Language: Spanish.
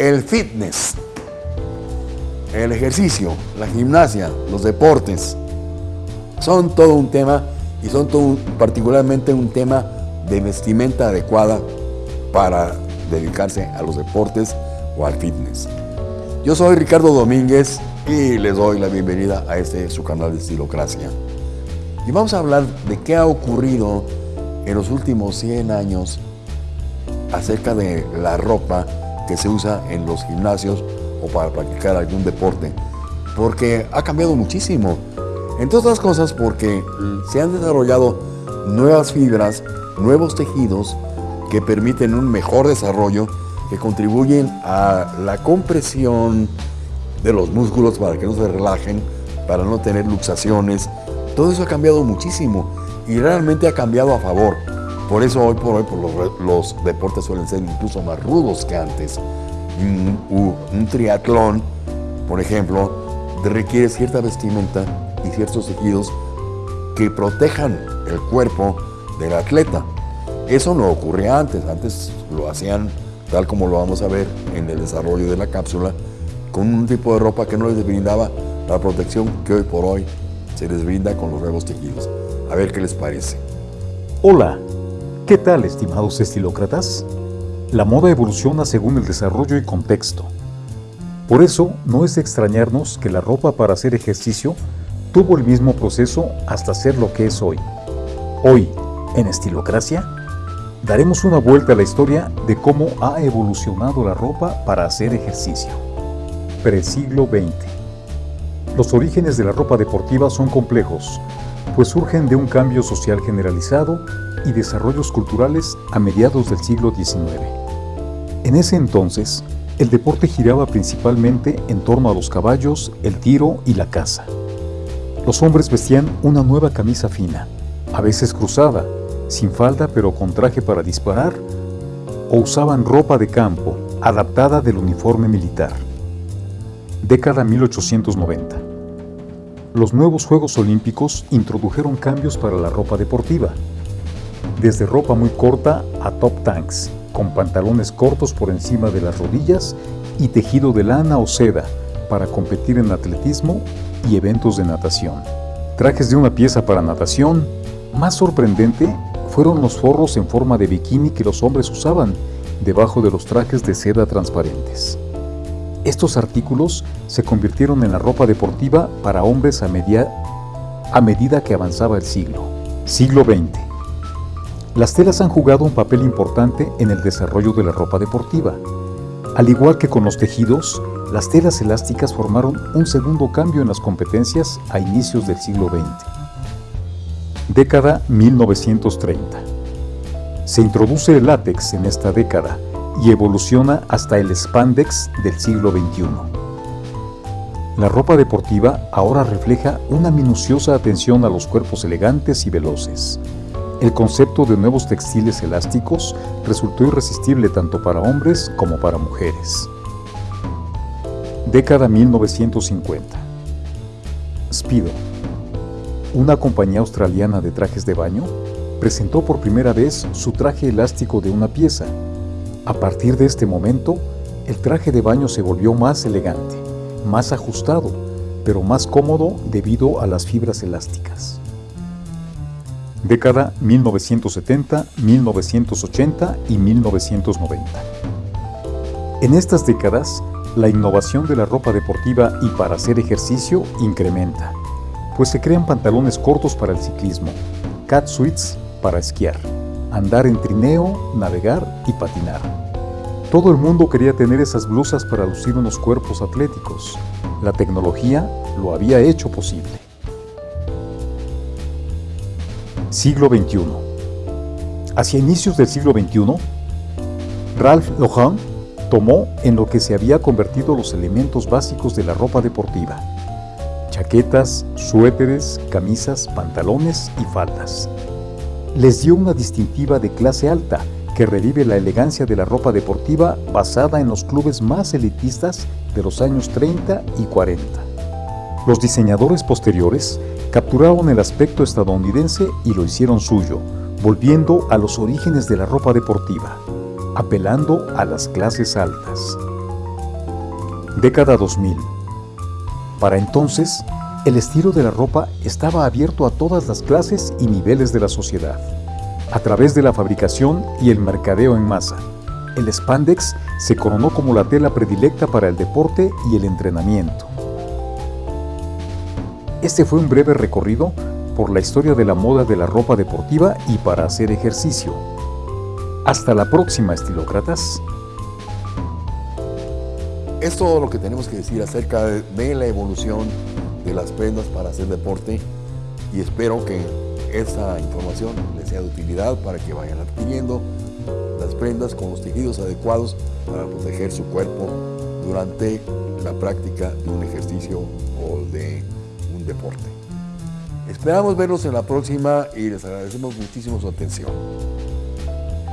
El fitness, el ejercicio, la gimnasia, los deportes, son todo un tema y son todo particularmente un tema de vestimenta adecuada para dedicarse a los deportes o al fitness. Yo soy Ricardo Domínguez y les doy la bienvenida a este su canal de Estilocracia. Y vamos a hablar de qué ha ocurrido en los últimos 100 años acerca de la ropa que se usa en los gimnasios o para practicar algún deporte, porque ha cambiado muchísimo. Entre otras cosas porque se han desarrollado nuevas fibras, nuevos tejidos que permiten un mejor desarrollo, que contribuyen a la compresión de los músculos para que no se relajen, para no tener luxaciones. Todo eso ha cambiado muchísimo y realmente ha cambiado a favor. Por eso hoy por hoy los, deportes suelen ser incluso más rudos que antes. Un, un triatlón, por ejemplo, requiere cierta vestimenta y ciertos tejidos que protejan el cuerpo del atleta. Eso no ocurría antes, antes lo hacían tal como lo vamos a ver en el desarrollo de la cápsula, con un tipo de ropa que no les brindaba la protección que hoy por hoy se les brinda con los nuevos tejidos. A ver qué les parece. Hola, ¿qué tal estimados estilócratas? La moda evoluciona según el desarrollo y contexto. Por eso no es de extrañarnos que la ropa para hacer ejercicio tuvo el mismo proceso hasta ser lo que es hoy. Hoy, en Estilocracia, daremos una vuelta a la historia de cómo ha evolucionado la ropa para hacer ejercicio. Presiglo XX. Los orígenes de la ropa deportiva son complejos, pues surgen de un cambio social generalizado y desarrollos culturales a mediados del siglo XIX. En ese entonces, el deporte giraba principalmente en torno a los caballos, el tiro y la caza. Los hombres vestían una nueva camisa fina, a veces cruzada, sin falda pero con traje para disparar, o usaban ropa de campo, adaptada del uniforme militar. Década 1890. Los nuevos Juegos Olímpicos introdujeron cambios para la ropa deportiva, desde ropa muy corta a top tanks, con pantalones cortos por encima de las rodillas y tejido de lana o seda para competir en atletismo y eventos de natación. Trajes de una pieza para natación, más sorprendente fueron los forros en forma de bikini que los hombres usaban debajo de los trajes de seda transparentes. Estos artículos se convirtieron en la ropa deportiva para hombres a, a medida que avanzaba el siglo. Siglo XX. Las telas han jugado un papel importante en el desarrollo de la ropa deportiva. Al igual que con los tejidos, las telas elásticas formaron un segundo cambio en las competencias a inicios del siglo XX. Década 1930. Se introduce el látex en esta década y evoluciona hasta el spandex del siglo XXI. La ropa deportiva ahora refleja una minuciosa atención a los cuerpos elegantes y veloces. El concepto de nuevos textiles elásticos resultó irresistible tanto para hombres como para mujeres. Década 1950. Speedo una compañía australiana de trajes de baño, presentó por primera vez su traje elástico de una pieza. A partir de este momento, el traje de baño se volvió más elegante, más ajustado, pero más cómodo debido a las fibras elásticas. Década 1970, 1980 y 1990. En estas décadas, la innovación de la ropa deportiva y para hacer ejercicio incrementa pues se crean pantalones cortos para el ciclismo, cat suits para esquiar, andar en trineo, navegar y patinar. Todo el mundo quería tener esas blusas para lucir unos cuerpos atléticos. La tecnología lo había hecho posible. Siglo XXI Hacia inicios del siglo XXI, Ralph Lauren tomó en lo que se había convertido los elementos básicos de la ropa deportiva, chaquetas, suéteres, camisas, pantalones y faldas. Les dio una distintiva de clase alta que revive la elegancia de la ropa deportiva basada en los clubes más elitistas de los años 30 y 40. Los diseñadores posteriores capturaron el aspecto estadounidense y lo hicieron suyo, volviendo a los orígenes de la ropa deportiva, apelando a las clases altas. Década 2000. Para entonces, el estilo de la ropa estaba abierto a todas las clases y niveles de la sociedad, a través de la fabricación y el mercadeo en masa. El spandex se coronó como la tela predilecta para el deporte y el entrenamiento. Este fue un breve recorrido por la historia de la moda de la ropa deportiva y para hacer ejercicio. Hasta la próxima, estilócratas. Es todo lo que tenemos que decir acerca de la evolución las prendas para hacer deporte y espero que esta información les sea de utilidad para que vayan adquiriendo las prendas con los tejidos adecuados para proteger su cuerpo durante la práctica de un ejercicio o de un deporte. Esperamos verlos en la próxima y les agradecemos muchísimo su atención.